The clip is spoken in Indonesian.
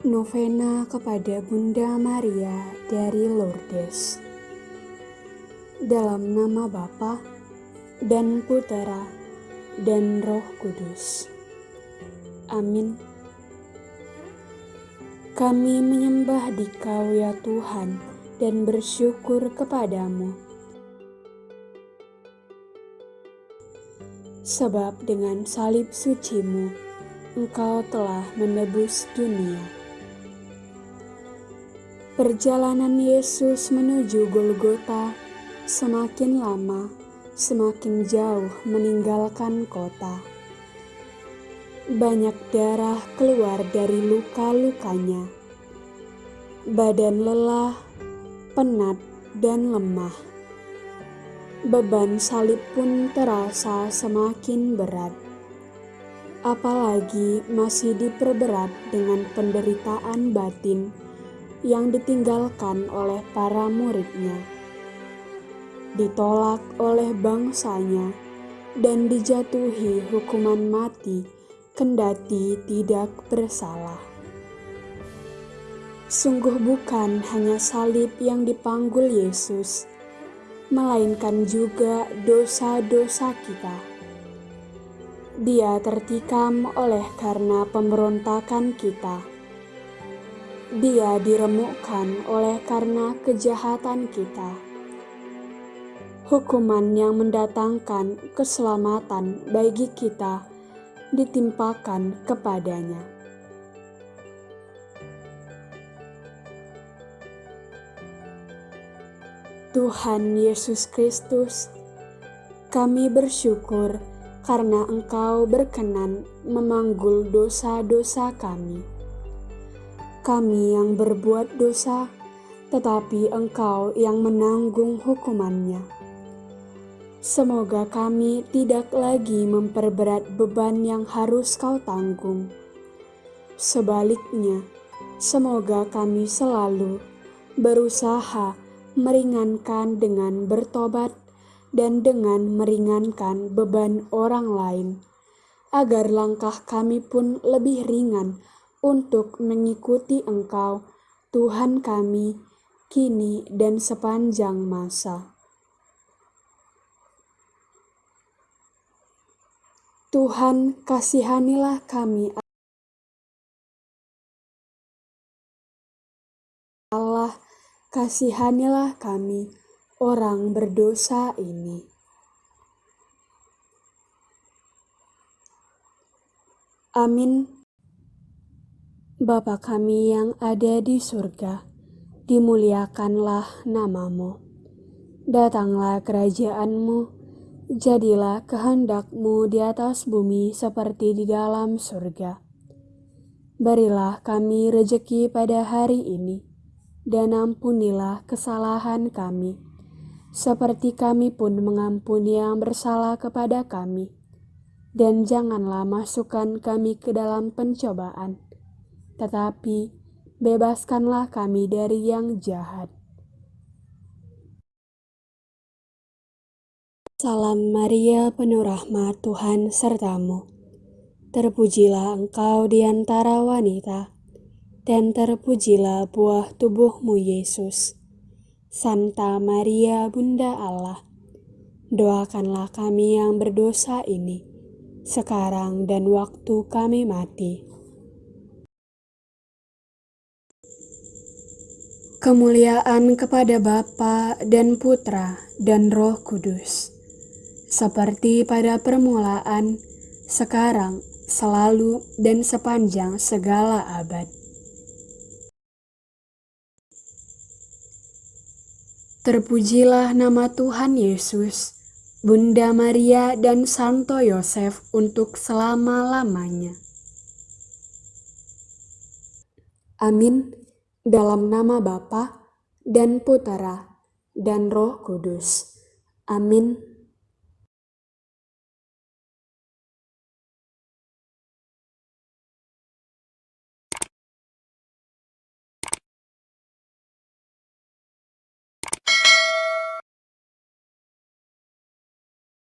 Novena kepada Bunda Maria dari Lourdes. Dalam nama Bapa dan Putera dan Roh Kudus. Amin. Kami menyembah di Kau ya Tuhan dan bersyukur kepadamu. Sebab dengan salib sucimu, Engkau telah menebus dunia. Perjalanan Yesus menuju Golgota semakin lama, semakin jauh meninggalkan kota. Banyak darah keluar dari luka-lukanya. Badan lelah, penat, dan lemah. Beban salib pun terasa semakin berat. Apalagi masih diperberat dengan penderitaan batin yang ditinggalkan oleh para muridnya, ditolak oleh bangsanya, dan dijatuhi hukuman mati kendati tidak bersalah. Sungguh bukan hanya salib yang dipanggul Yesus, melainkan juga dosa-dosa kita. Dia tertikam oleh karena pemberontakan kita dia diremukkan oleh karena kejahatan kita. Hukuman yang mendatangkan keselamatan bagi kita ditimpakan kepadanya. Tuhan Yesus Kristus, kami bersyukur karena Engkau berkenan memanggul dosa-dosa kami kami yang berbuat dosa, tetapi Engkau yang menanggung hukumannya. Semoga kami tidak lagi memperberat beban yang harus Kau tanggung. Sebaliknya, semoga kami selalu berusaha meringankan dengan bertobat dan dengan meringankan beban orang lain, agar langkah kami pun lebih ringan untuk mengikuti Engkau, Tuhan kami, kini dan sepanjang masa. Tuhan, kasihanilah kami. Allah, kasihanilah kami, orang berdosa ini. Amin. Bapa kami yang ada di surga, dimuliakanlah namamu. Datanglah kerajaanmu, jadilah kehendakmu di atas bumi seperti di dalam surga. Berilah kami rejeki pada hari ini, dan ampunilah kesalahan kami, seperti kami pun mengampuni yang bersalah kepada kami. Dan janganlah masukkan kami ke dalam pencobaan, tetapi bebaskanlah kami dari yang jahat. Salam Maria, penuh rahmat Tuhan sertamu. Terpujilah engkau di antara wanita, dan terpujilah buah tubuhmu Yesus. Santa Maria, Bunda Allah, doakanlah kami yang berdosa ini, sekarang dan waktu kami mati. Kemuliaan kepada Bapa dan Putra dan Roh Kudus, seperti pada permulaan, sekarang, selalu, dan sepanjang segala abad. Terpujilah nama Tuhan Yesus, Bunda Maria dan Santo Yosef untuk selama-lamanya. Amin dalam nama Bapa dan Putera dan Roh Kudus. Amin.